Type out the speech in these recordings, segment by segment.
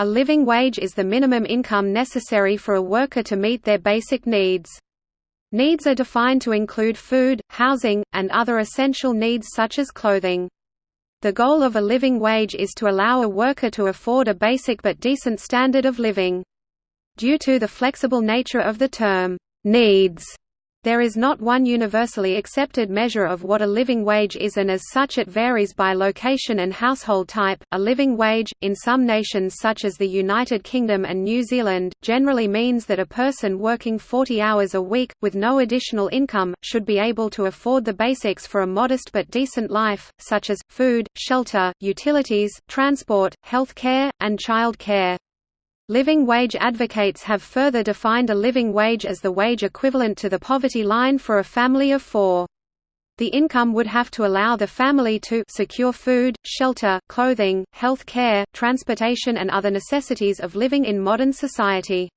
A living wage is the minimum income necessary for a worker to meet their basic needs. Needs are defined to include food, housing, and other essential needs such as clothing. The goal of a living wage is to allow a worker to afford a basic but decent standard of living. Due to the flexible nature of the term, needs, there is not one universally accepted measure of what a living wage is and as such it varies by location and household type. A living wage, in some nations such as the United Kingdom and New Zealand, generally means that a person working 40 hours a week, with no additional income, should be able to afford the basics for a modest but decent life, such as, food, shelter, utilities, transport, health care, and child care. Living wage advocates have further defined a living wage as the wage equivalent to the poverty line for a family of four. The income would have to allow the family to secure food, shelter, clothing, health care, transportation and other necessities of living in modern society.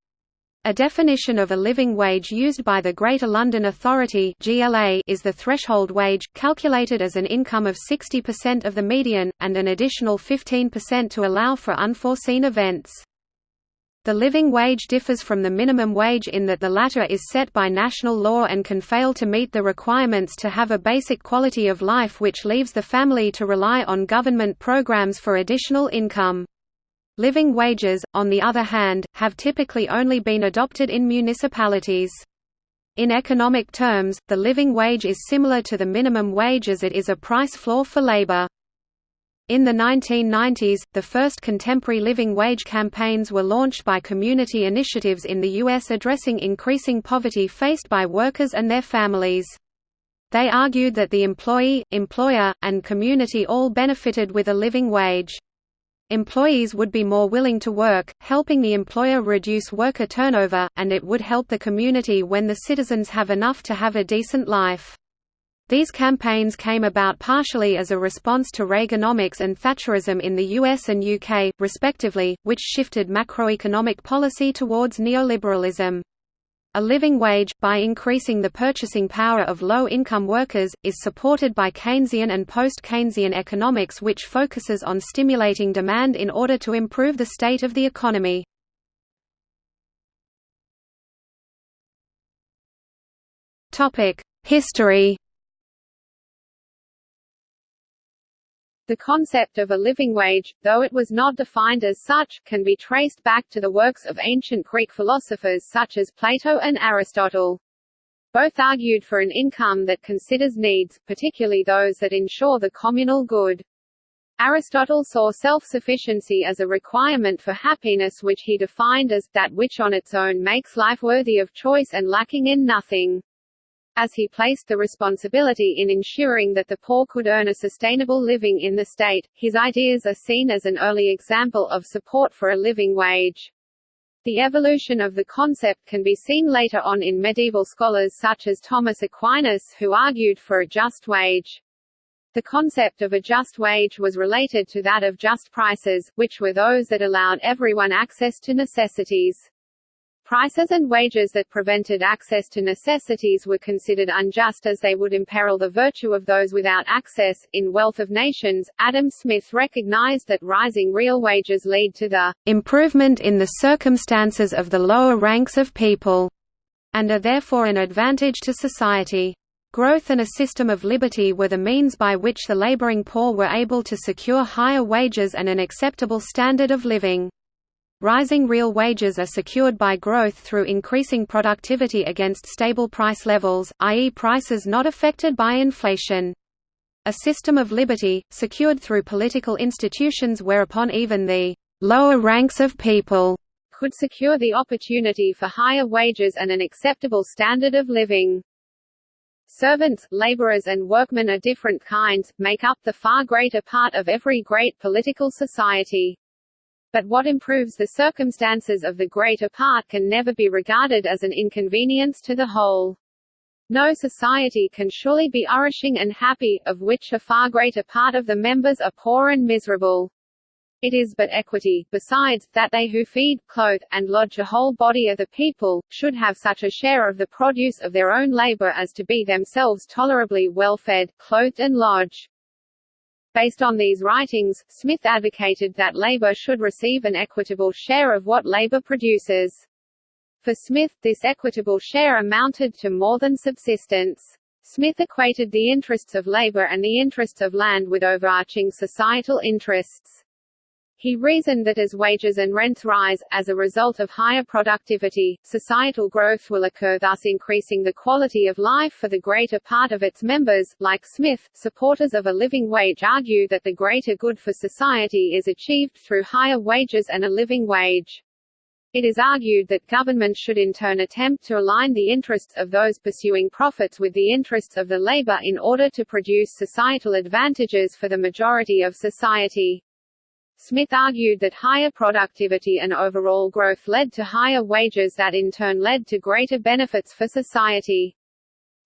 A definition of a living wage used by the Greater London Authority is the threshold wage, calculated as an income of 60% of the median, and an additional 15% to allow for unforeseen events. The living wage differs from the minimum wage in that the latter is set by national law and can fail to meet the requirements to have a basic quality of life which leaves the family to rely on government programs for additional income. Living wages, on the other hand, have typically only been adopted in municipalities. In economic terms, the living wage is similar to the minimum wage as it is a price floor for labor. In the 1990s, the first contemporary living wage campaigns were launched by community initiatives in the U.S. addressing increasing poverty faced by workers and their families. They argued that the employee, employer, and community all benefited with a living wage. Employees would be more willing to work, helping the employer reduce worker turnover, and it would help the community when the citizens have enough to have a decent life. These campaigns came about partially as a response to Reaganomics and Thatcherism in the US and UK, respectively, which shifted macroeconomic policy towards neoliberalism. A living wage, by increasing the purchasing power of low-income workers, is supported by Keynesian and post-Keynesian economics which focuses on stimulating demand in order to improve the state of the economy. History The concept of a living wage, though it was not defined as such, can be traced back to the works of ancient Greek philosophers such as Plato and Aristotle. Both argued for an income that considers needs, particularly those that ensure the communal good. Aristotle saw self-sufficiency as a requirement for happiness which he defined as, that which on its own makes life worthy of choice and lacking in nothing. As he placed the responsibility in ensuring that the poor could earn a sustainable living in the state, his ideas are seen as an early example of support for a living wage. The evolution of the concept can be seen later on in medieval scholars such as Thomas Aquinas who argued for a just wage. The concept of a just wage was related to that of just prices, which were those that allowed everyone access to necessities. Prices and wages that prevented access to necessities were considered unjust as they would imperil the virtue of those without access. In Wealth of Nations, Adam Smith recognized that rising real wages lead to the improvement in the circumstances of the lower ranks of people, and are therefore an advantage to society. Growth and a system of liberty were the means by which the laboring poor were able to secure higher wages and an acceptable standard of living. Rising real wages are secured by growth through increasing productivity against stable price levels, i.e. prices not affected by inflation. A system of liberty, secured through political institutions whereupon even the lower ranks of people could secure the opportunity for higher wages and an acceptable standard of living. Servants, laborers and workmen of different kinds, make up the far greater part of every great political society but what improves the circumstances of the greater part can never be regarded as an inconvenience to the whole. No society can surely be nourishing and happy, of which a far greater part of the members are poor and miserable. It is but equity, besides, that they who feed, clothe, and lodge a whole body of the people, should have such a share of the produce of their own labour as to be themselves tolerably well fed, clothed and lodged. Based on these writings, Smith advocated that labor should receive an equitable share of what labor produces. For Smith, this equitable share amounted to more than subsistence. Smith equated the interests of labor and the interests of land with overarching societal interests. He reasoned that as wages and rents rise, as a result of higher productivity, societal growth will occur thus increasing the quality of life for the greater part of its members. Like Smith, supporters of a living wage argue that the greater good for society is achieved through higher wages and a living wage. It is argued that government should in turn attempt to align the interests of those pursuing profits with the interests of the labor in order to produce societal advantages for the majority of society. Smith argued that higher productivity and overall growth led to higher wages that in turn led to greater benefits for society.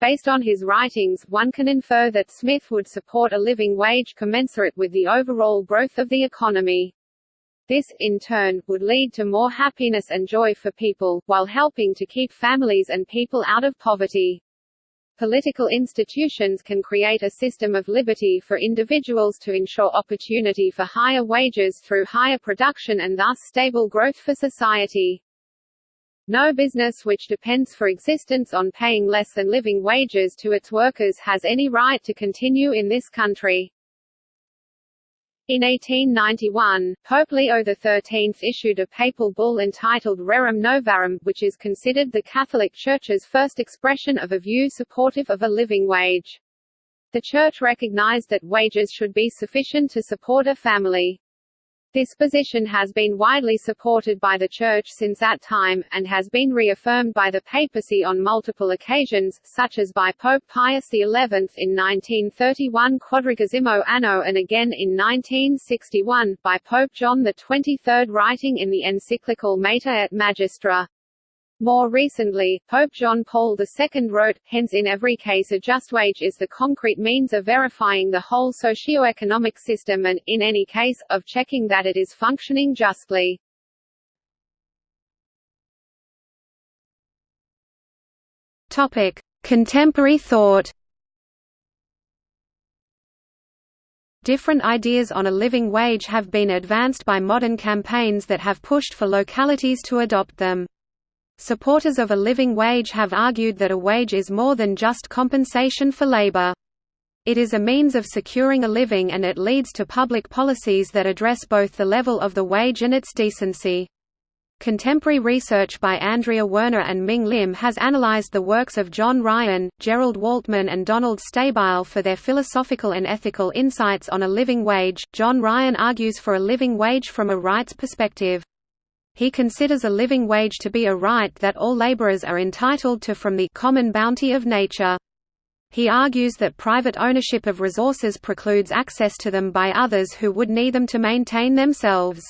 Based on his writings, one can infer that Smith would support a living wage commensurate with the overall growth of the economy. This, in turn, would lead to more happiness and joy for people, while helping to keep families and people out of poverty. Political institutions can create a system of liberty for individuals to ensure opportunity for higher wages through higher production and thus stable growth for society. No business which depends for existence on paying less than living wages to its workers has any right to continue in this country. In 1891, Pope Leo XIII issued a papal bull entitled Rerum Novarum, which is considered the Catholic Church's first expression of a view supportive of a living wage. The Church recognized that wages should be sufficient to support a family. This position has been widely supported by the Church since that time, and has been reaffirmed by the papacy on multiple occasions, such as by Pope Pius XI in 1931 Quadragesimo Anno and again in 1961, by Pope John XXIII writing in the encyclical Mater et Magistra. More recently, Pope John Paul II wrote, hence in every case a just wage is the concrete means of verifying the whole socio-economic system and, in any case, of checking that it is functioning justly. Contemporary thought Different ideas on a living wage have been advanced by modern campaigns that have pushed for localities to adopt them. Supporters of a living wage have argued that a wage is more than just compensation for labor. It is a means of securing a living and it leads to public policies that address both the level of the wage and its decency. Contemporary research by Andrea Werner and Ming Lim has analyzed the works of John Ryan, Jerold Waltman, and Donald Stabile for their philosophical and ethical insights on a living wage. John Ryan argues for a living wage from a rights perspective. He considers a living wage to be a right that all laborers are entitled to from the common bounty of nature. He argues that private ownership of resources precludes access to them by others who would need them to maintain themselves.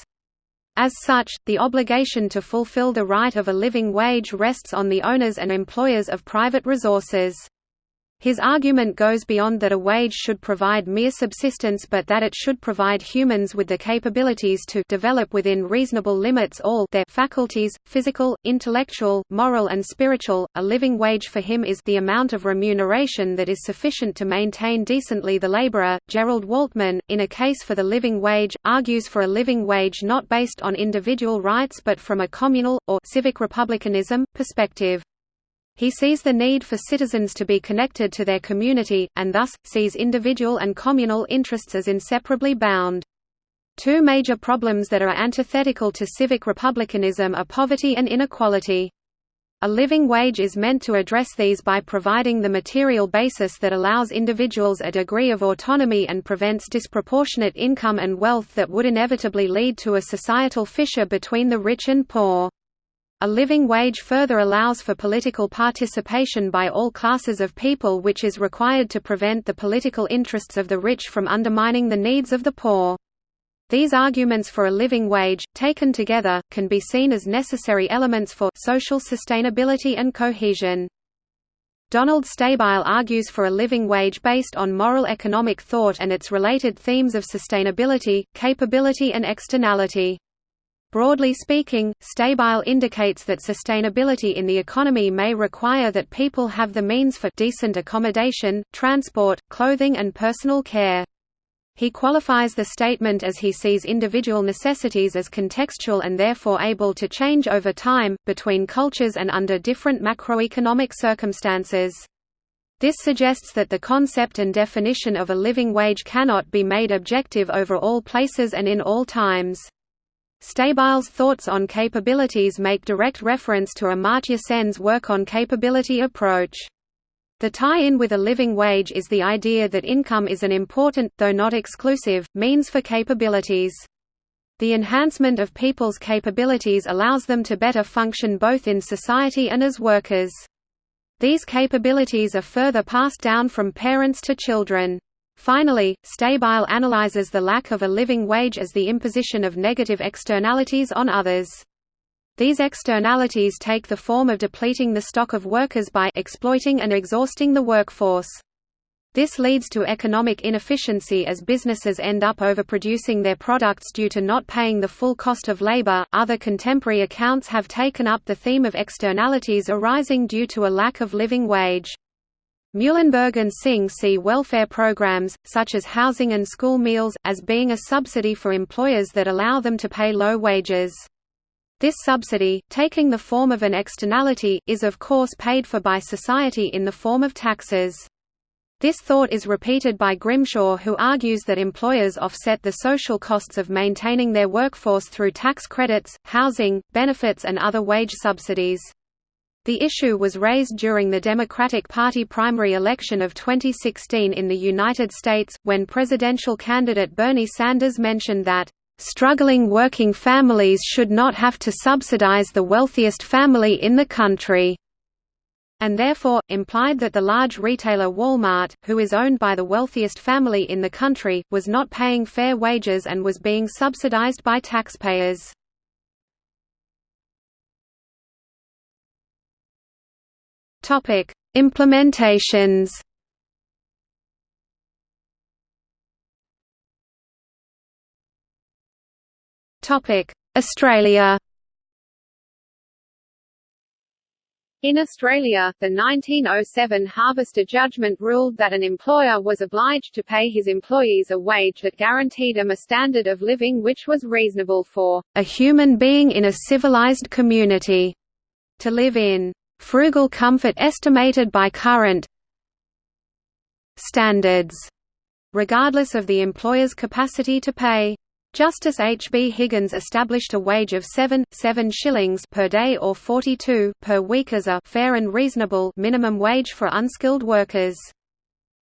As such, the obligation to fulfill the right of a living wage rests on the owners and employers of private resources. His argument goes beyond that a wage should provide mere subsistence but that it should provide humans with the capabilities to develop within reasonable limits all their faculties, physical, intellectual, moral and spiritual. A living wage for him is the amount of remuneration that is sufficient to maintain decently the laborer. Jerold Waltman, in a case for the living wage, argues for a living wage not based on individual rights but from a communal, or civic republicanism, perspective. He sees the need for citizens to be connected to their community, and thus, sees individual and communal interests as inseparably bound. Two major problems that are antithetical to civic republicanism are poverty and inequality. A living wage is meant to address these by providing the material basis that allows individuals a degree of autonomy and prevents disproportionate income and wealth that would inevitably lead to a societal fissure between the rich and poor. A living wage further allows for political participation by all classes of people which is required to prevent the political interests of the rich from undermining the needs of the poor. These arguments for a living wage, taken together, can be seen as necessary elements for social sustainability and cohesion. Donald Stabile argues for a living wage based on moral economic thought and its related themes of sustainability, capability and externality. Broadly speaking, Stabile indicates that sustainability in the economy may require that people have the means for decent accommodation, transport, clothing and personal care. He qualifies the statement as he sees individual necessities as contextual and therefore able to change over time, between cultures and under different macroeconomic circumstances. This suggests that the concept and definition of a living wage cannot be made objective over all places and in all times. Stabile's thoughts on capabilities make direct reference to Amartya Sen's work on capability approach. The tie-in with a living wage is the idea that income is an important, though not exclusive, means for capabilities. The enhancement of people's capabilities allows them to better function both in society and as workers. These capabilities are further passed down from parents to children. Finally, Stabile analyzes the lack of a living wage as the imposition of negative externalities on others. These externalities take the form of depleting the stock of workers by exploiting and exhausting the workforce. This leads to economic inefficiency as businesses end up overproducing their products due to not paying the full cost of labor. Other contemporary accounts have taken up the theme of externalities arising due to a lack of living wage. Muhlenberg and Singh see welfare programs, such as housing and school meals, as being a subsidy for employers that allow them to pay low wages. This subsidy, taking the form of an externality, is of course paid for by society in the form of taxes. This thought is repeated by Grimshaw who argues that employers offset the social costs of maintaining their workforce through tax credits, housing, benefits and other wage subsidies. The issue was raised during the Democratic Party primary election of 2016 in the United States, when presidential candidate Bernie Sanders mentioned that Struggling working families should not have to subsidize the wealthiest family in the country and therefore, implied that the large retailer Walmart, who is owned by the wealthiest family in the country, was not paying fair wages and was being subsidized by taxpayers. Implementations Topic: Australia In Australia, the 1907 Harvester judgment ruled that an employer was obliged to pay his employees a wage that guaranteed them a standard of living which was reasonable for a human being in a civilized community to live in. Frugal comfort estimated by current standards, regardless of the employer's capacity to pay. Justice H. B. Higgins established a wage of 7, 7 shillings per day or 42 per week as a fair and reasonable minimum wage for unskilled workers.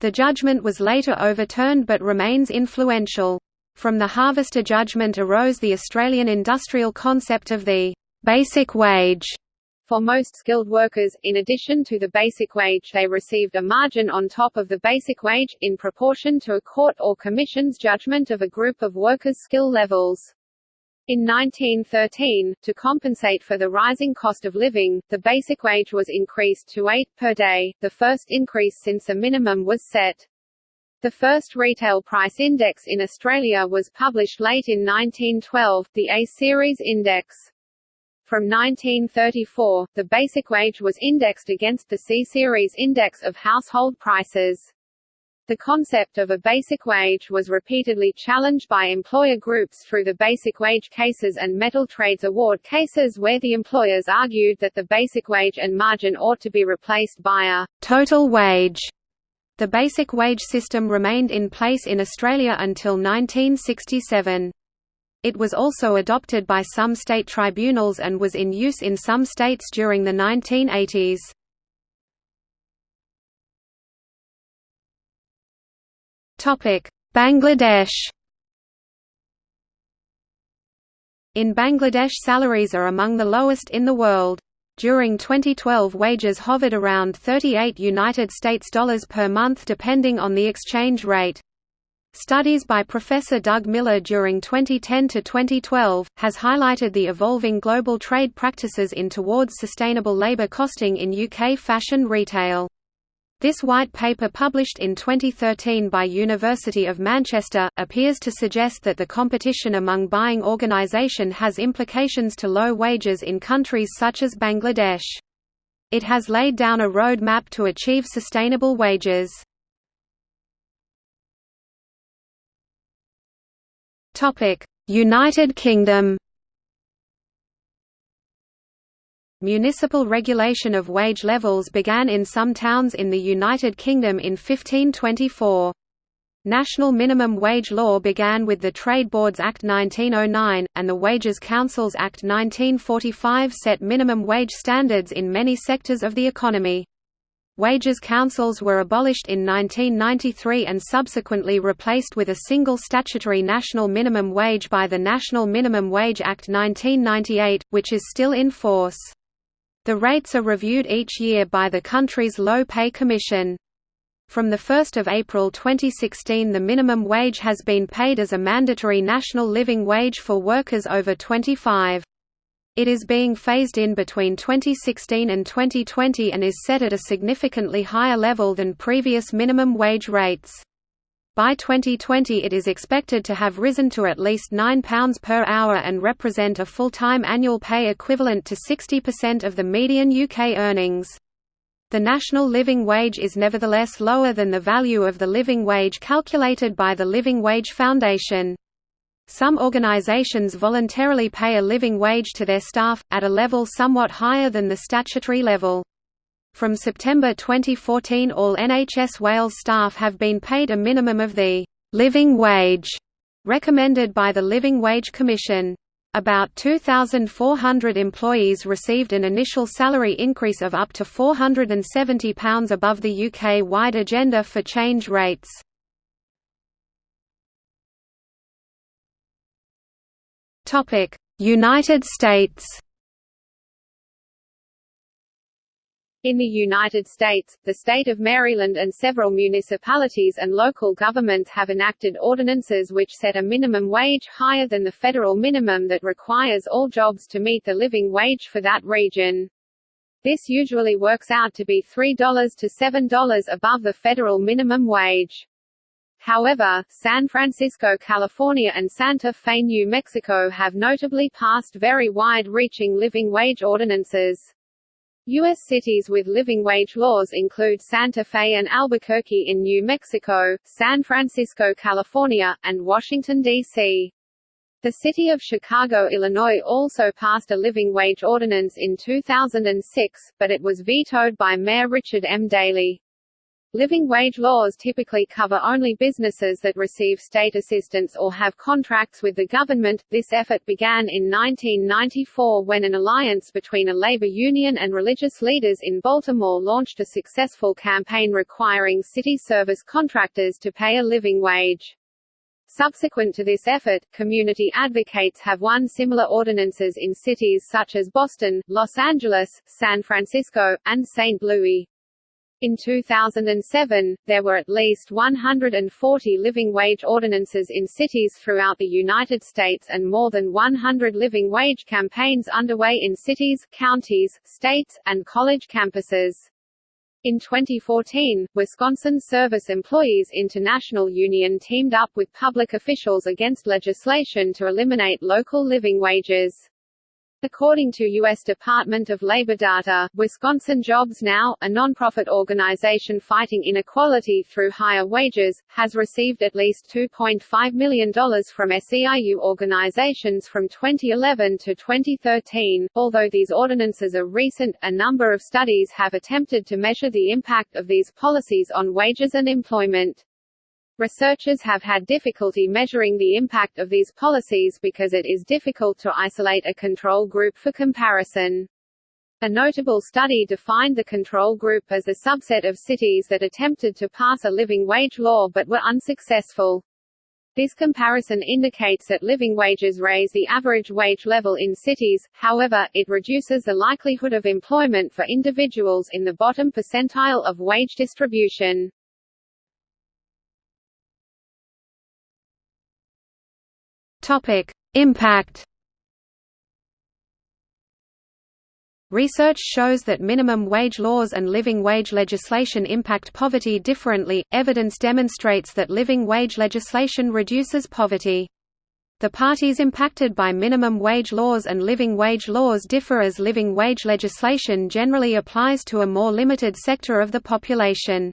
The judgment was later overturned but remains influential. From the Harvester judgment arose the Australian industrial concept of the basic wage, for most skilled workers, in addition to the basic wage they received a margin on top of the basic wage, in proportion to a court or commission's judgment of a group of workers' skill levels. In 1913, to compensate for the rising cost of living, the basic wage was increased to 8 per day, the first increase since a minimum was set. The first retail price index in Australia was published late in 1912, the A-series index. From 1934, the basic wage was indexed against the C-Series Index of Household Prices. The concept of a basic wage was repeatedly challenged by employer groups through the basic wage cases and metal trades award cases where the employers argued that the basic wage and margin ought to be replaced by a total wage. The basic wage system remained in place in Australia until 1967. It was also adopted by some state tribunals and was in use in some states during the 1980s. Bangladesh In Bangladesh salaries are among the lowest in the world. During 2012 wages hovered around 38 United States dollars per month depending on the exchange rate. Studies by Professor Doug Miller during 2010–2012, has highlighted the evolving global trade practices in towards sustainable labour costing in UK fashion retail. This white paper published in 2013 by University of Manchester, appears to suggest that the competition among buying organisation has implications to low wages in countries such as Bangladesh. It has laid down a road map to achieve sustainable wages. United Kingdom Municipal regulation of wage levels began in some towns in the United Kingdom in 1524. National minimum wage law began with the Trade Boards Act 1909, and the Wages Councils Act 1945 set minimum wage standards in many sectors of the economy. Wages councils were abolished in 1993 and subsequently replaced with a single statutory national minimum wage by the National Minimum Wage Act 1998, which is still in force. The rates are reviewed each year by the country's Low Pay Commission. From 1 April 2016 the minimum wage has been paid as a mandatory national living wage for workers over 25. It is being phased in between 2016 and 2020 and is set at a significantly higher level than previous minimum wage rates. By 2020 it is expected to have risen to at least £9 per hour and represent a full-time annual pay equivalent to 60% of the median UK earnings. The national living wage is nevertheless lower than the value of the living wage calculated by the Living Wage Foundation. Some organisations voluntarily pay a living wage to their staff, at a level somewhat higher than the statutory level. From September 2014 all NHS Wales staff have been paid a minimum of the «living wage» recommended by the Living Wage Commission. About 2,400 employees received an initial salary increase of up to £470 above the UK-wide Agenda for Change rates. United States In the United States, the state of Maryland and several municipalities and local governments have enacted ordinances which set a minimum wage higher than the federal minimum that requires all jobs to meet the living wage for that region. This usually works out to be $3 to $7 above the federal minimum wage. However, San Francisco, California and Santa Fe, New Mexico have notably passed very wide-reaching living wage ordinances. U.S. cities with living wage laws include Santa Fe and Albuquerque in New Mexico, San Francisco, California, and Washington, D.C. The city of Chicago, Illinois also passed a living wage ordinance in 2006, but it was vetoed by Mayor Richard M. Daley. Living wage laws typically cover only businesses that receive state assistance or have contracts with the government. This effort began in 1994 when an alliance between a labor union and religious leaders in Baltimore launched a successful campaign requiring city service contractors to pay a living wage. Subsequent to this effort, community advocates have won similar ordinances in cities such as Boston, Los Angeles, San Francisco, and St. Louis. In 2007, there were at least 140 living wage ordinances in cities throughout the United States and more than 100 living wage campaigns underway in cities, counties, states, and college campuses. In 2014, Wisconsin Service Employees International Union teamed up with public officials against legislation to eliminate local living wages. According to U.S. Department of Labor data, Wisconsin Jobs Now, a nonprofit organization fighting inequality through higher wages, has received at least $2.5 million from SEIU organizations from 2011 to 2013. Although these ordinances are recent, a number of studies have attempted to measure the impact of these policies on wages and employment. Researchers have had difficulty measuring the impact of these policies because it is difficult to isolate a control group for comparison. A notable study defined the control group as a subset of cities that attempted to pass a living wage law but were unsuccessful. This comparison indicates that living wages raise the average wage level in cities, however, it reduces the likelihood of employment for individuals in the bottom percentile of wage distribution. Topic: Impact. Research shows that minimum wage laws and living wage legislation impact poverty differently. Evidence demonstrates that living wage legislation reduces poverty. The parties impacted by minimum wage laws and living wage laws differ as living wage legislation generally applies to a more limited sector of the population.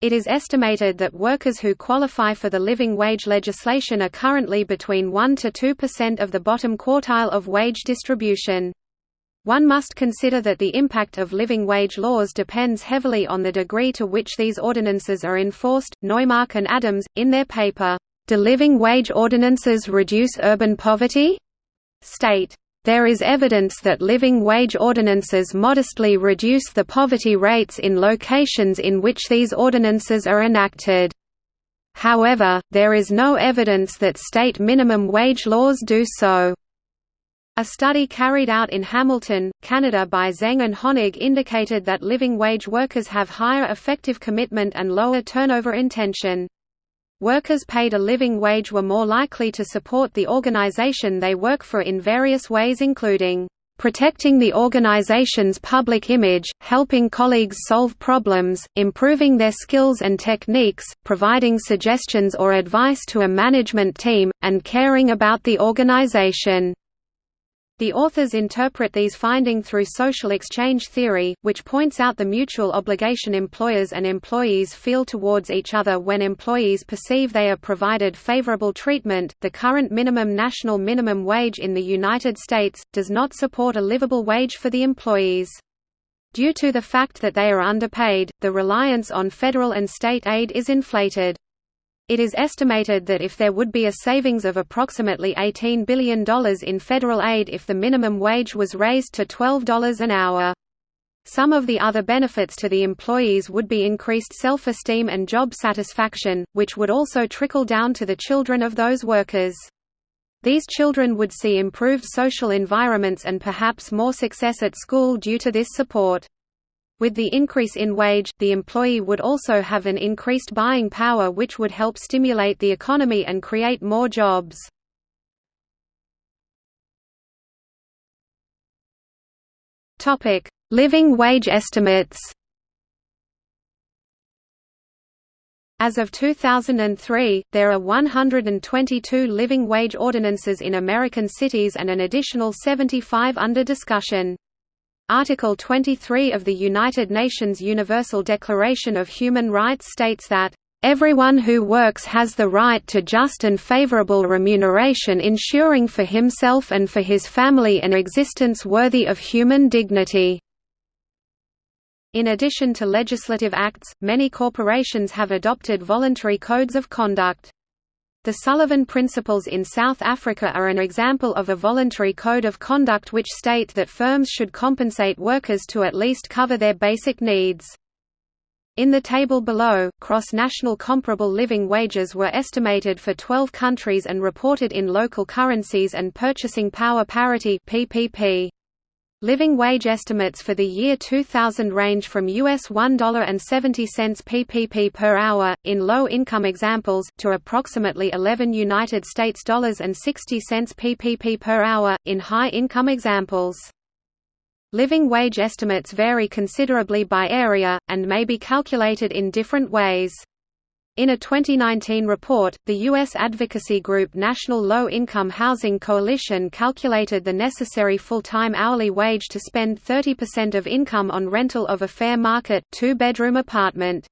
It is estimated that workers who qualify for the living wage legislation are currently between 1 to 2% of the bottom quartile of wage distribution. One must consider that the impact of living wage laws depends heavily on the degree to which these ordinances are enforced. Neumark and Adams, in their paper, Do Living Wage Ordinances Reduce Urban Poverty? state, there is evidence that living wage ordinances modestly reduce the poverty rates in locations in which these ordinances are enacted. However, there is no evidence that state minimum wage laws do so. A study carried out in Hamilton, Canada by Zeng and Honig indicated that living wage workers have higher effective commitment and lower turnover intention. Workers paid a living wage were more likely to support the organization they work for in various ways including protecting the organization's public image, helping colleagues solve problems, improving their skills and techniques, providing suggestions or advice to a management team, and caring about the organization. The authors interpret these findings through social exchange theory, which points out the mutual obligation employers and employees feel towards each other when employees perceive they are provided favorable treatment. The current minimum national minimum wage in the United States does not support a livable wage for the employees. Due to the fact that they are underpaid, the reliance on federal and state aid is inflated. It is estimated that if there would be a savings of approximately $18 billion in federal aid if the minimum wage was raised to $12 an hour. Some of the other benefits to the employees would be increased self-esteem and job satisfaction, which would also trickle down to the children of those workers. These children would see improved social environments and perhaps more success at school due to this support. With the increase in wage, the employee would also have an increased buying power which would help stimulate the economy and create more jobs. Living wage estimates As of 2003, there are 122 living wage ordinances in American cities and an additional 75 under discussion. Article 23 of the United Nations Universal Declaration of Human Rights states that, "...everyone who works has the right to just and favorable remuneration ensuring for himself and for his family an existence worthy of human dignity." In addition to legislative acts, many corporations have adopted voluntary codes of conduct. The Sullivan Principles in South Africa are an example of a voluntary code of conduct which state that firms should compensate workers to at least cover their basic needs. In the table below, cross-national comparable living wages were estimated for 12 countries and reported in local currencies and purchasing power parity PPP. Living wage estimates for the year 2000 range from US $1.70 PPP per hour in low-income examples to approximately 11 United States dollars and 60 cents PPP per hour in high-income examples. Living wage estimates vary considerably by area and may be calculated in different ways. In a 2019 report, the U.S. advocacy group National Low Income Housing Coalition calculated the necessary full-time hourly wage to spend 30% of income on rental of a fair market, two-bedroom apartment.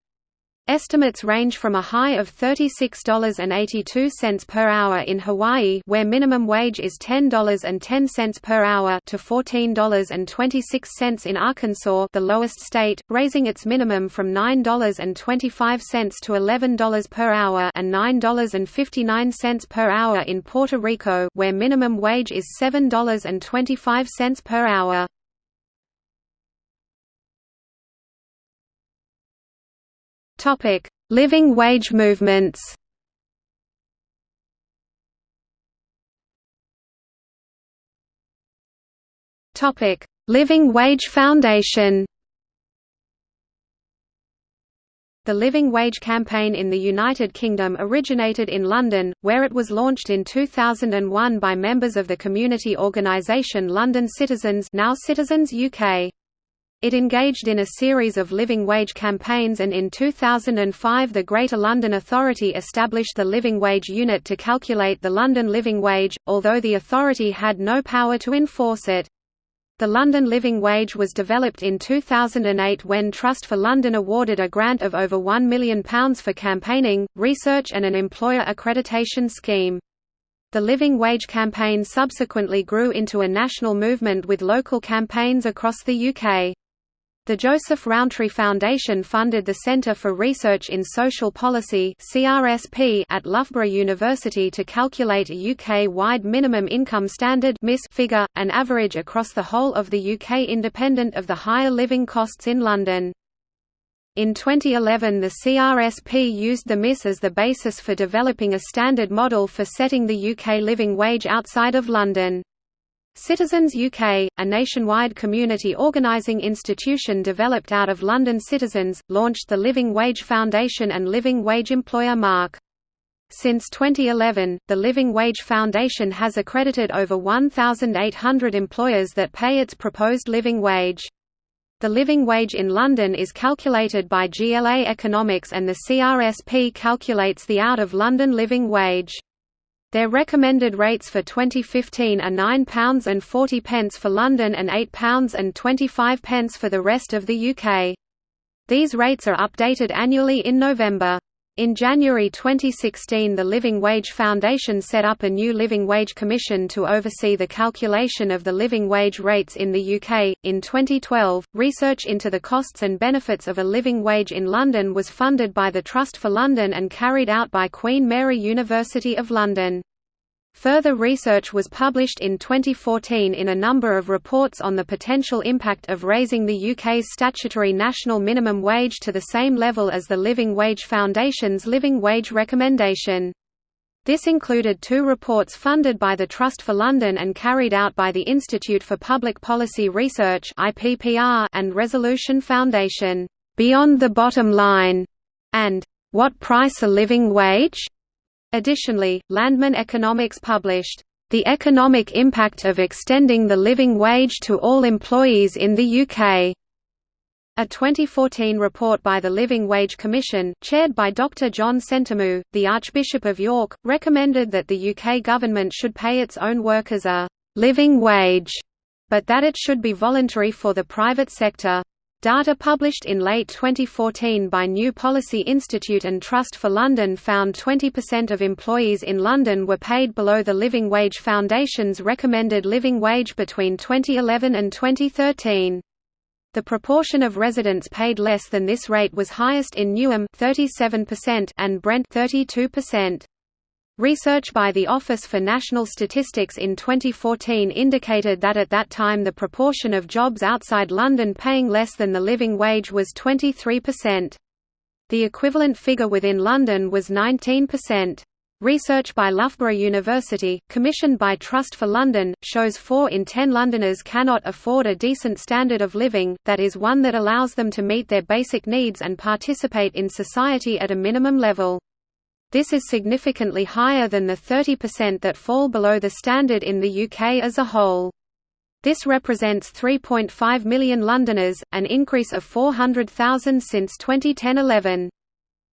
Estimates range from a high of $36.82 per hour in Hawaii where minimum wage is $10.10 per hour to $14.26 in Arkansas the lowest state, raising its minimum from $9.25 to $11 per hour and $9.59 per hour in Puerto Rico where minimum wage is $7.25 per hour. Topic: Living wage movements. Topic: Living Wage Foundation. The Living Wage campaign in the United Kingdom originated in London, where it was launched in 2001 by members of the community organisation London Citizens now Citizens UK. It engaged in a series of living wage campaigns and in 2005 the Greater London Authority established the Living Wage Unit to calculate the London living wage, although the authority had no power to enforce it. The London Living Wage was developed in 2008 when Trust for London awarded a grant of over £1 million for campaigning, research and an employer accreditation scheme. The Living Wage campaign subsequently grew into a national movement with local campaigns across the UK. The Joseph Rowntree Foundation funded the Centre for Research in Social Policy (CRSP) at Loughborough University to calculate a UK-wide minimum income standard (MIS) figure, an average across the whole of the UK independent of the higher living costs in London. In 2011 the CRSP used the MIS as the basis for developing a standard model for setting the UK living wage outside of London. Citizens UK, a nationwide community organising institution developed out of London Citizens, launched the Living Wage Foundation and Living Wage Employer Mark. Since 2011, the Living Wage Foundation has accredited over 1,800 employers that pay its proposed living wage. The living wage in London is calculated by GLA Economics and the CRSP calculates the out-of-London living wage. Their recommended rates for 2015 are £9.40 for London and £8.25 for the rest of the UK. These rates are updated annually in November. In January 2016 the Living Wage Foundation set up a new Living Wage Commission to oversee the calculation of the living wage rates in the UK. In 2012, research into the costs and benefits of a living wage in London was funded by the Trust for London and carried out by Queen Mary University of London. Further research was published in 2014 in a number of reports on the potential impact of raising the UK's statutory national minimum wage to the same level as the Living Wage Foundation's living wage recommendation. This included two reports funded by the Trust for London and carried out by the Institute for Public Policy Research and Resolution Foundation, "'Beyond the Bottom Line' and "'What Price a Living Wage?' Additionally, Landman Economics published, "...the economic impact of extending the living wage to all employees in the UK." A 2014 report by the Living Wage Commission, chaired by Dr John Sentamu, the Archbishop of York, recommended that the UK government should pay its own workers a «living wage», but that it should be voluntary for the private sector. Data published in late 2014 by New Policy Institute and Trust for London found 20% of employees in London were paid below the Living Wage Foundation's recommended living wage between 2011 and 2013. The proportion of residents paid less than this rate was highest in Newham 37% and Brent 32%. Research by the Office for National Statistics in 2014 indicated that at that time the proportion of jobs outside London paying less than the living wage was 23%. The equivalent figure within London was 19%. Research by Loughborough University, commissioned by Trust for London, shows 4 in 10 Londoners cannot afford a decent standard of living, that is one that allows them to meet their basic needs and participate in society at a minimum level. This is significantly higher than the 30% that fall below the standard in the UK as a whole. This represents 3.5 million Londoners, an increase of 400,000 since 2010–11.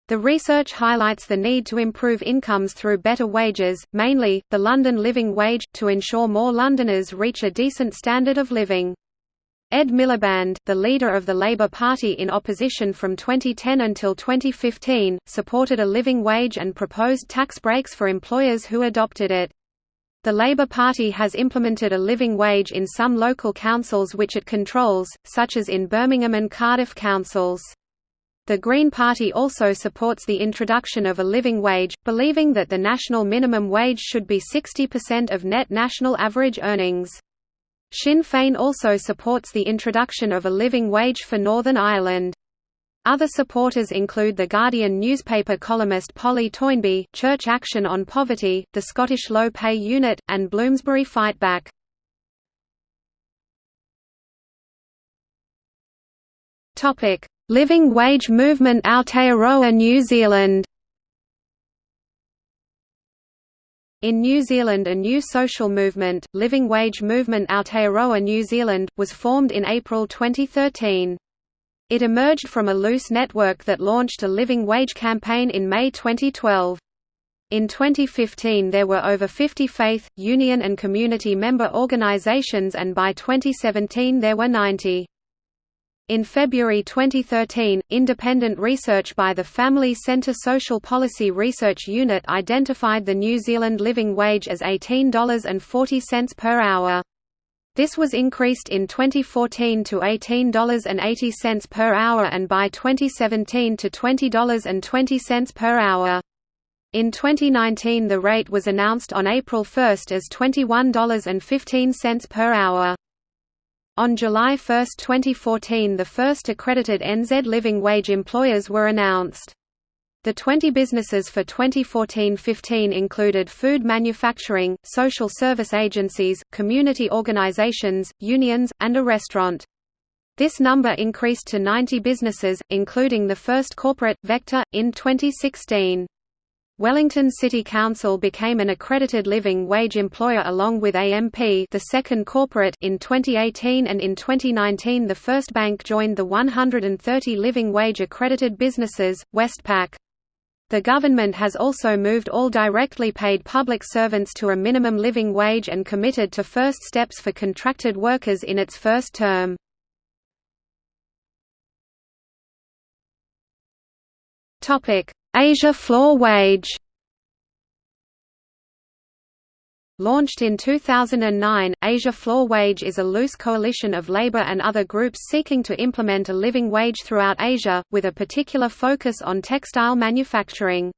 The research highlights the need to improve incomes through better wages, mainly, the London living wage, to ensure more Londoners reach a decent standard of living. Ed Miliband, the leader of the Labour Party in opposition from 2010 until 2015, supported a living wage and proposed tax breaks for employers who adopted it. The Labour Party has implemented a living wage in some local councils which it controls, such as in Birmingham and Cardiff councils. The Green Party also supports the introduction of a living wage, believing that the national minimum wage should be 60% of net national average earnings. Sinn Féin also supports the introduction of a living wage for Northern Ireland. Other supporters include The Guardian newspaper columnist Polly Toynbee, Church Action on Poverty, the Scottish Low Pay Unit, and Bloomsbury Fight Fightback. Living wage movement Aotearoa New Zealand In New Zealand a new social movement, Living Wage Movement Aotearoa New Zealand, was formed in April 2013. It emerged from a loose network that launched a living wage campaign in May 2012. In 2015 there were over 50 faith, union and community member organizations and by 2017 there were 90. In February 2013, independent research by the Family Centre Social Policy Research Unit identified the New Zealand living wage as $18.40 per hour. This was increased in 2014 to $18.80 per hour and by 2017 to $20.20 per hour. In 2019 the rate was announced on April 1 as $21.15 per hour. On July 1, 2014 the first accredited NZ living wage employers were announced. The 20 businesses for 2014–15 included food manufacturing, social service agencies, community organisations, unions, and a restaurant. This number increased to 90 businesses, including the first corporate, Vector, in 2016. Wellington City Council became an accredited living wage employer along with AMP the second corporate in 2018 and in 2019 the First Bank joined the 130 living wage accredited businesses, Westpac. The government has also moved all directly paid public servants to a minimum living wage and committed to first steps for contracted workers in its first term. Asia Floor Wage Launched in 2009, Asia Floor Wage is a loose coalition of labor and other groups seeking to implement a living wage throughout Asia, with a particular focus on textile manufacturing.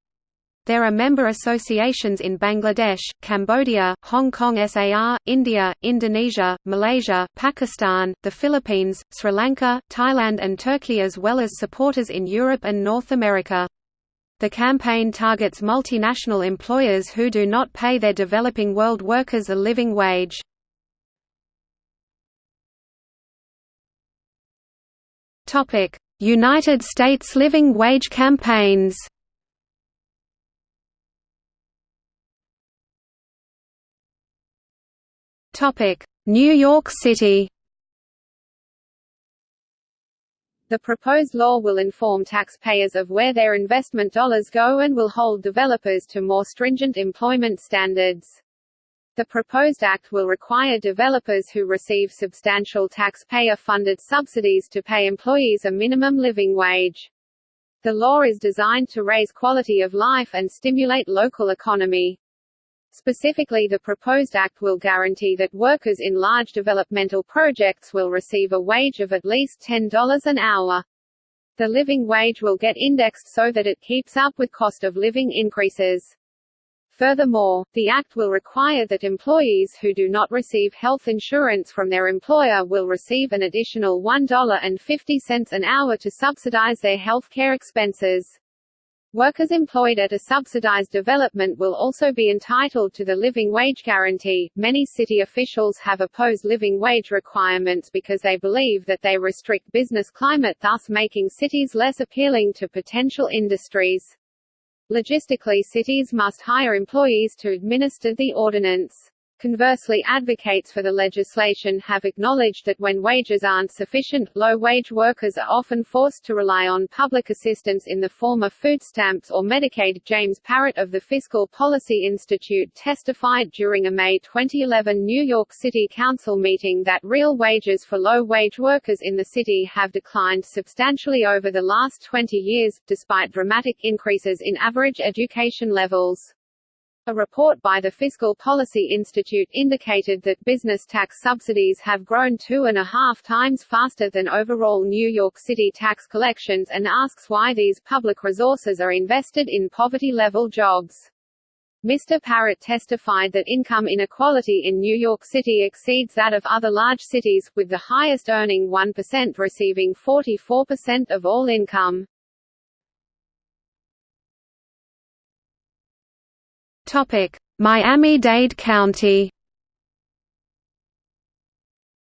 There are member associations in Bangladesh, Cambodia, Hong Kong SAR, India, Indonesia, Malaysia, Pakistan, the Philippines, Sri Lanka, Thailand and Turkey as well as supporters in Europe and North America. The campaign targets multinational employers who do not pay their developing world workers a living wage. United States living wage campaigns New York City The proposed law will inform taxpayers of where their investment dollars go and will hold developers to more stringent employment standards. The proposed act will require developers who receive substantial taxpayer-funded subsidies to pay employees a minimum living wage. The law is designed to raise quality of life and stimulate local economy. Specifically the proposed act will guarantee that workers in large developmental projects will receive a wage of at least $10 an hour. The living wage will get indexed so that it keeps up with cost of living increases. Furthermore, the Act will require that employees who do not receive health insurance from their employer will receive an additional $1.50 an hour to subsidize their health care expenses. Workers employed at a subsidized development will also be entitled to the living wage guarantee. Many city officials have opposed living wage requirements because they believe that they restrict business climate, thus making cities less appealing to potential industries. Logistically, cities must hire employees to administer the ordinance. Conversely advocates for the legislation have acknowledged that when wages aren't sufficient, low-wage workers are often forced to rely on public assistance in the form of food stamps or Medicaid. James Parrott of the Fiscal Policy Institute testified during a May 2011 New York City Council meeting that real wages for low-wage workers in the city have declined substantially over the last 20 years, despite dramatic increases in average education levels. A report by the Fiscal Policy Institute indicated that business tax subsidies have grown two and a half times faster than overall New York City tax collections and asks why these public resources are invested in poverty-level jobs. Mr. Parrott testified that income inequality in New York City exceeds that of other large cities, with the highest earning 1% receiving 44% of all income. Miami-Dade County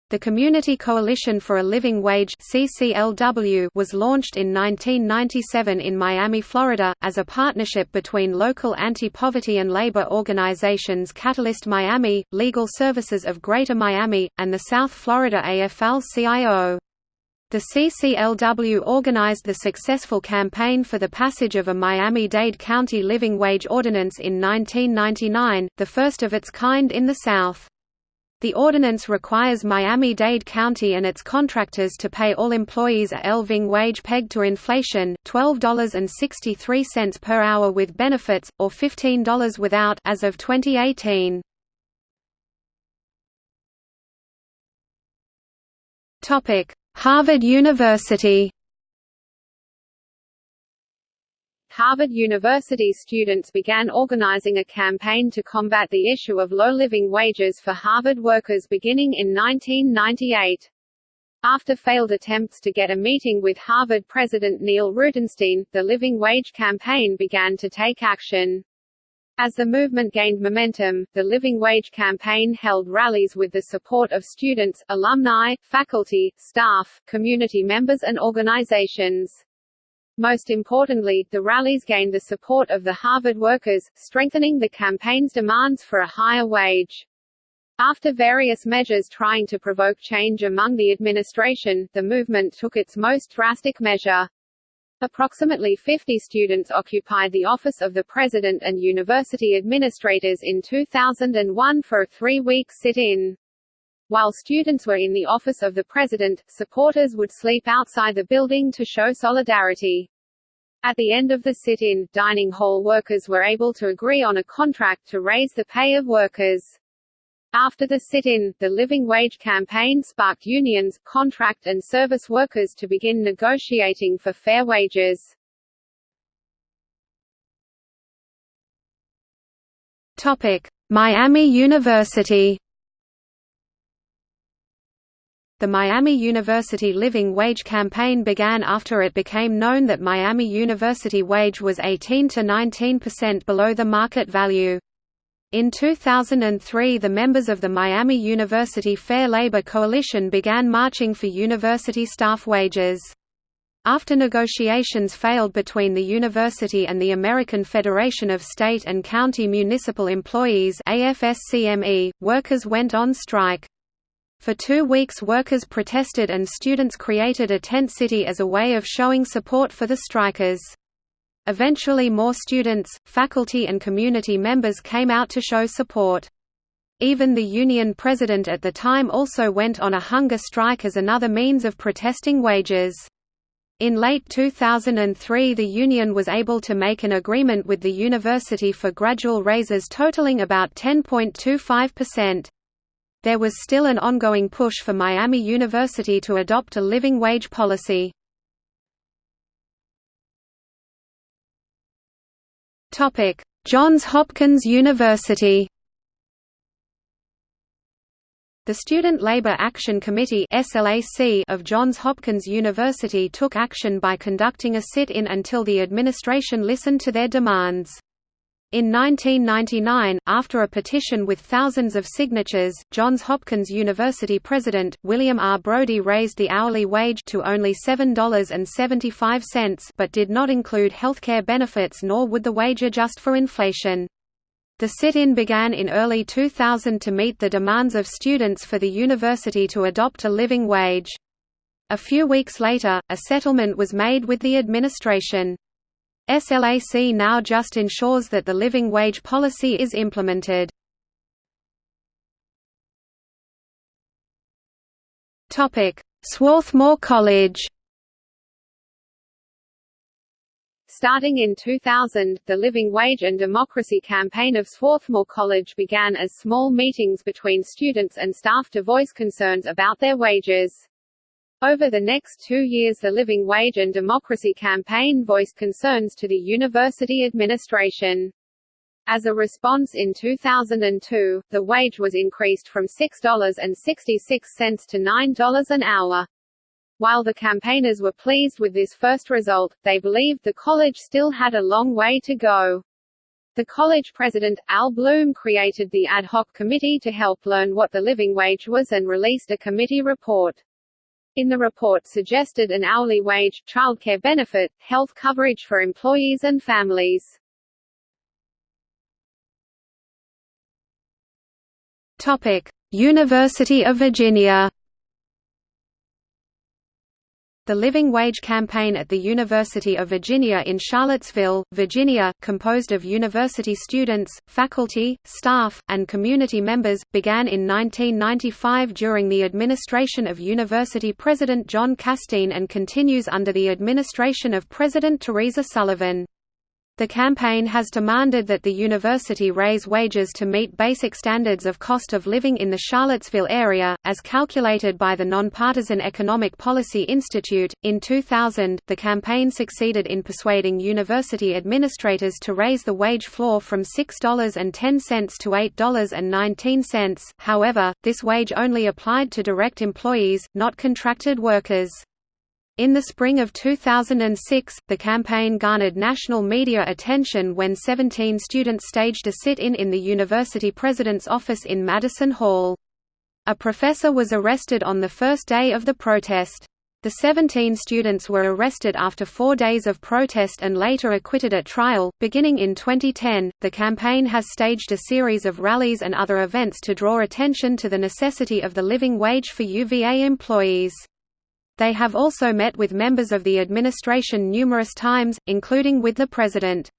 the Community Coalition for a Living Wage CCLW was launched in 1997 in Miami, Florida, as a partnership between local anti-poverty and labor organizations Catalyst Miami, Legal Services of Greater Miami, and the South Florida AFL-CIO. The CCLW organized the successful campaign for the passage of a Miami-Dade County living wage ordinance in 1999, the first of its kind in the South. The ordinance requires Miami-Dade County and its contractors to pay all employees a living wage pegged to inflation, $12.63 per hour with benefits, or $15 without as of 2018. Topic: Harvard University Harvard University students began organizing a campaign to combat the issue of low living wages for Harvard workers beginning in 1998. After failed attempts to get a meeting with Harvard President Neil Rudenstine, the Living Wage campaign began to take action. As the movement gained momentum, the Living Wage campaign held rallies with the support of students, alumni, faculty, staff, community members and organizations. Most importantly, the rallies gained the support of the Harvard workers, strengthening the campaign's demands for a higher wage. After various measures trying to provoke change among the administration, the movement took its most drastic measure. Approximately 50 students occupied the office of the president and university administrators in 2001 for a three-week sit-in. While students were in the office of the president, supporters would sleep outside the building to show solidarity. At the end of the sit-in, dining hall workers were able to agree on a contract to raise the pay of workers. After the sit-in, the living wage campaign sparked unions, contract and service workers to begin negotiating for fair wages. Topic: Miami University. The Miami University Living Wage campaign began after it became known that Miami University wage was 18 to 19% below the market value. In 2003 the members of the Miami University Fair Labor Coalition began marching for university staff wages. After negotiations failed between the university and the American Federation of State and County Municipal Employees AFSCME, workers went on strike. For two weeks workers protested and students created a tent city as a way of showing support for the strikers. Eventually more students, faculty and community members came out to show support. Even the union president at the time also went on a hunger strike as another means of protesting wages. In late 2003 the union was able to make an agreement with the university for gradual raises totaling about 10.25%. There was still an ongoing push for Miami University to adopt a living wage policy. Topic: Johns Hopkins University. The Student Labor Action Committee of Johns Hopkins University took action by conducting a sit-in until the administration listened to their demands. In 1999, after a petition with thousands of signatures, Johns Hopkins University president, William R. Brody raised the hourly wage to only $7.75 but did not include healthcare benefits nor would the wage adjust for inflation. The sit-in began in early 2000 to meet the demands of students for the university to adopt a living wage. A few weeks later, a settlement was made with the administration. SLAC now just ensures that the living wage policy is implemented. Swarthmore College Starting in 2000, the Living Wage and Democracy campaign of Swarthmore College began as small meetings between students and staff to voice concerns about their wages. Over the next two years the Living Wage and Democracy campaign voiced concerns to the university administration. As a response in 2002, the wage was increased from $6.66 to $9 an hour. While the campaigners were pleased with this first result, they believed the college still had a long way to go. The college president, Al Bloom created the ad hoc committee to help learn what the living wage was and released a committee report. In the report suggested an hourly wage, childcare benefit, health coverage for employees and families. Topic: University of Virginia. The Living Wage Campaign at the University of Virginia in Charlottesville, Virginia, composed of university students, faculty, staff, and community members, began in 1995 during the administration of University President John Casteen and continues under the administration of President Teresa Sullivan. The campaign has demanded that the university raise wages to meet basic standards of cost of living in the Charlottesville area, as calculated by the Nonpartisan Economic Policy Institute. In 2000, the campaign succeeded in persuading university administrators to raise the wage floor from $6.10 to $8.19. However, this wage only applied to direct employees, not contracted workers. In the spring of 2006, the campaign garnered national media attention when 17 students staged a sit-in in the university president's office in Madison Hall. A professor was arrested on the first day of the protest. The 17 students were arrested after four days of protest and later acquitted at trial. Beginning in 2010, the campaign has staged a series of rallies and other events to draw attention to the necessity of the living wage for UVA employees. They have also met with members of the administration numerous times, including with the president.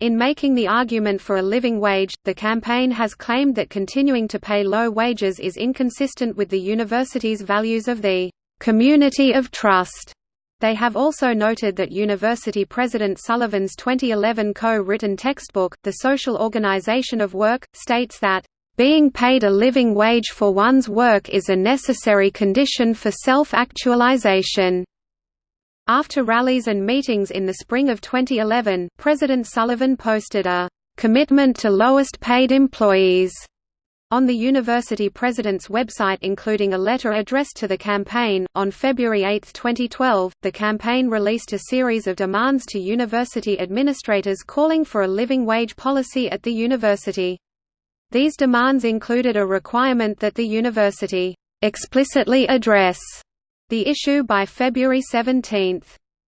In making the argument for a living wage, the campaign has claimed that continuing to pay low wages is inconsistent with the university's values of the community of trust. They have also noted that University President Sullivan's 2011 co-written textbook, The Social Organization of Work, states that being paid a living wage for one's work is a necessary condition for self-actualization. After rallies and meetings in the spring of 2011, President Sullivan posted a commitment to lowest paid employees on the university president's website including a letter addressed to the campaign. On February 8, 2012, the campaign released a series of demands to university administrators calling for a living wage policy at the university. These demands included a requirement that the university explicitly address the issue by February 17.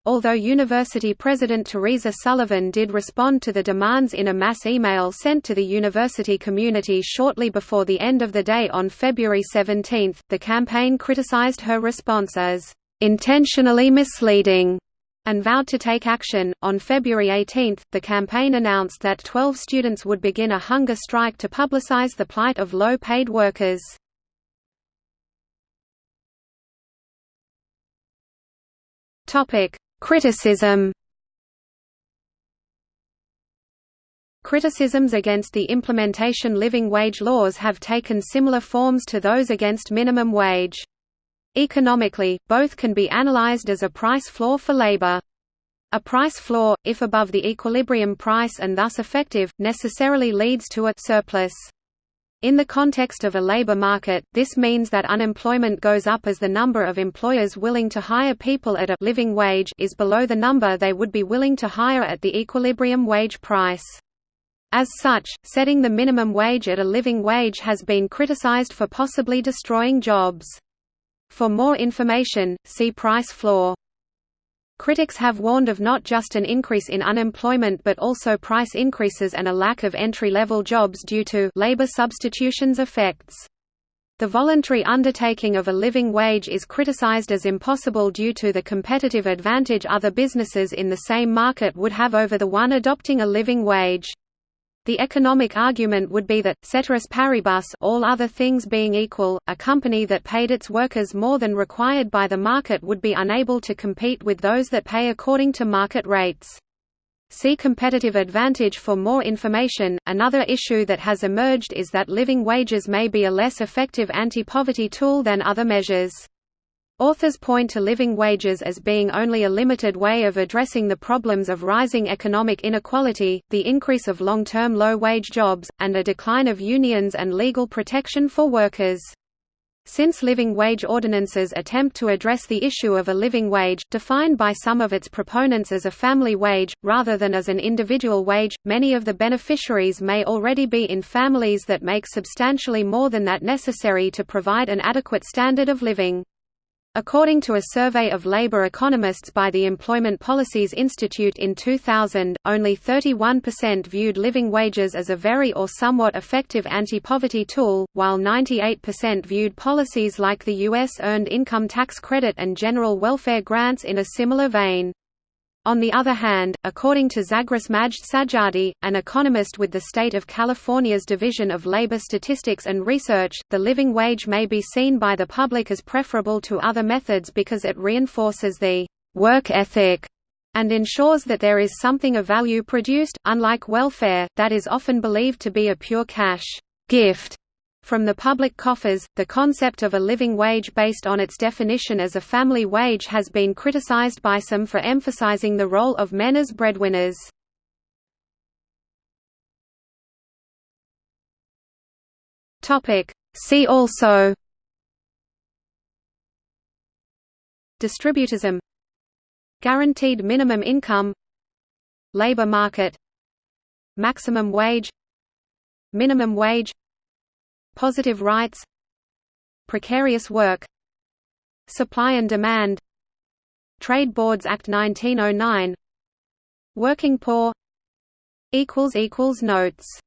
Although University President Teresa Sullivan did respond to the demands in a mass email sent to the university community shortly before the end of the day on February 17, the campaign criticized her response as intentionally misleading and vowed to take action. On February 18, the campaign announced that 12 students would begin a hunger strike to publicize the plight of low paid workers. Topic: Criticism. Criticisms against the implementation living wage laws have taken similar forms to those against minimum wage. Economically, both can be analyzed as a price floor for labor. A price floor, if above the equilibrium price and thus effective, necessarily leads to a surplus. In the context of a labor market, this means that unemployment goes up as the number of employers willing to hire people at a living wage is below the number they would be willing to hire at the equilibrium wage price. As such, setting the minimum wage at a living wage has been criticized for possibly destroying jobs. For more information, see price floor. Critics have warned of not just an increase in unemployment but also price increases and a lack of entry-level jobs due to labor substitutions effects. The voluntary undertaking of a living wage is criticized as impossible due to the competitive advantage other businesses in the same market would have over the one adopting a living wage. The economic argument would be that, ceteris paribus all other things being equal, a company that paid its workers more than required by the market would be unable to compete with those that pay according to market rates. See competitive advantage for more information. Another issue that has emerged is that living wages may be a less effective anti-poverty tool than other measures. Authors point to living wages as being only a limited way of addressing the problems of rising economic inequality, the increase of long-term low-wage jobs, and a decline of unions and legal protection for workers. Since living wage ordinances attempt to address the issue of a living wage, defined by some of its proponents as a family wage, rather than as an individual wage, many of the beneficiaries may already be in families that make substantially more than that necessary to provide an adequate standard of living. According to a survey of labor economists by the Employment Policies Institute in 2000, only 31% viewed living wages as a very or somewhat effective anti-poverty tool, while 98% viewed policies like the U.S. Earned Income Tax Credit and general welfare grants in a similar vein. On the other hand, according to Zagros Madjd-Sadjadi, an economist with the state of California's Division of Labor Statistics and Research, the living wage may be seen by the public as preferable to other methods because it reinforces the work ethic and ensures that there is something of value produced, unlike welfare, that is often believed to be a pure cash gift from the public coffers, the concept of a living wage based on its definition as a family wage has been criticized by some for emphasizing the role of men as breadwinners. See also. Distributism. Guaranteed minimum income. Labor market. Maximum wage. Minimum wage Positive rights Precarious work Supply and demand Trade Boards Act 1909 Working poor Notes